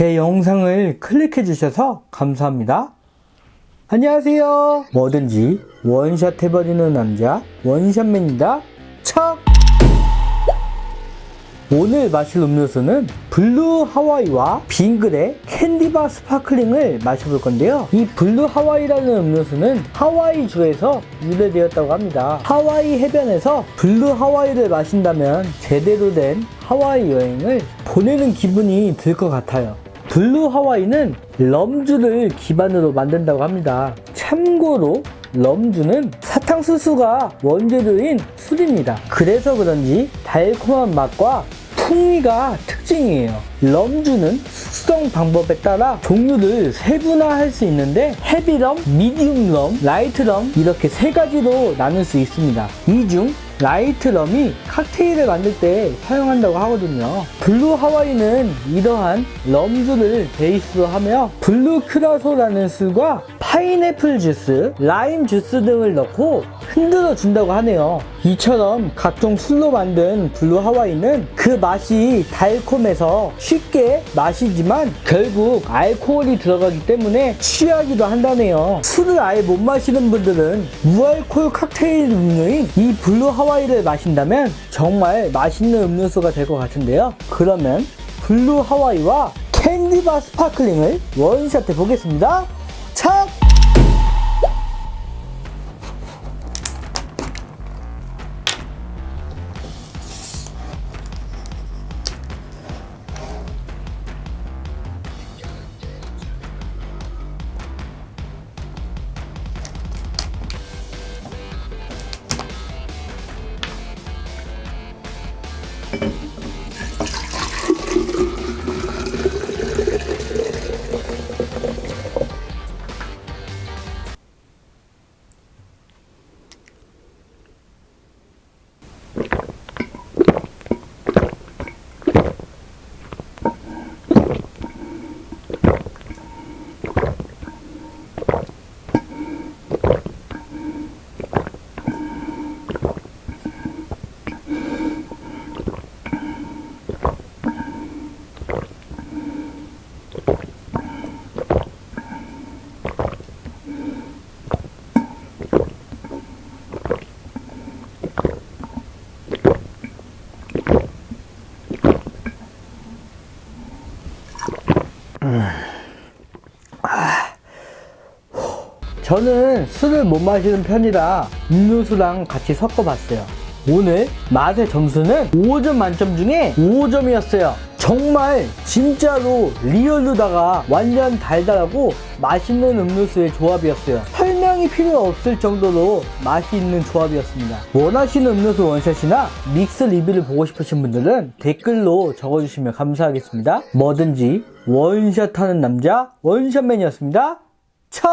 제 영상을 클릭해 주셔서 감사합니다. 안녕하세요. 뭐든지 원샷 해버리는 남자 원샷맨입니다. 척! 오늘 마실 음료수는 블루 하와이와 빙그레 캔디바 스파클링을 마셔볼 건데요. 이 블루 하와이라는 음료수는 하와이주에서 유래되었다고 합니다. 하와이 해변에서 블루 하와이를 마신다면 제대로 된 하와이 여행을 보내는 기분이 들 것 같아요. 블루 하와이는 럼주를 기반으로 만든다고 합니다. 참고로 럼주는 사탕수수가 원재료인 술입니다. 그래서 그런지 달콤한 맛과 풍미가 특징이에요. 럼주는 숙성 방법에 따라 종류를 세분화할 수 있는데 heavy rum, medium rum, light rum 이렇게 세 가지로 나눌 수 있습니다. 이 중 light rum이 칵테일을 만들 때 사용한다고 하거든요. 블루 하와이는 이러한 럼주를 베이스로 하며 블루 큐라소라는 술과 파인애플 주스, 라임 주스 등을 넣고 흔들어 준다고 하네요. 이처럼 각종 술로 만든 블루 하와이는 그 맛이 달콤해서 쉽게 마시지만 결국 알코올이 들어가기 때문에 취하기도 한다네요. 술을 아예 못 마시는 분들은 무알콜 칵테일 음료인 이 블루 하와이를 마신다면 정말 맛있는 음료수가 될 것 같은데요. 그러면 블루 하와이와 캔디바 스파클링을 원샷 해 보겠습니다. 착! 저는 술을 못 마시는 편이라 음료수랑 같이 섞어봤어요. 오늘 맛의 점수는 5점 만점 중에 5점이었어요. 정말 진짜로 리얼루다가 완전 달달하고 맛있는 음료수의 조합이었어요. 설명이 필요 없을 정도로 맛이 있는 조합이었습니다. 원하시는 음료수 원샷이나 믹스 리뷰를 보고 싶으신 분들은 댓글로 적어주시면 감사하겠습니다. 뭐든지 원샷하는 남자 원샷맨이었습니다. 첫